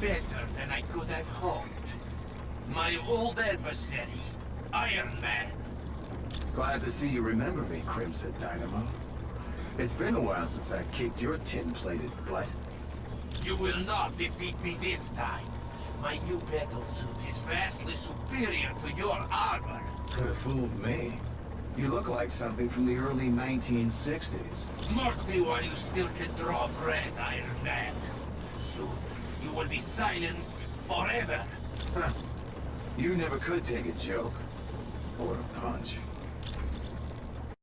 better than I could have hoped. My old adversary, Iron Man. Glad to see you remember me, Crimson Dynamo. It's been a while since I kicked your tin-plated butt. You will not defeat me this time. My new battle suit is vastly superior to your armor. Could have fooled me. You look like something from the early 1960s. Mark me while you still can draw breath, Iron Man. Soon, you will be silenced forever. Huh. You never could take a joke. Or a punch.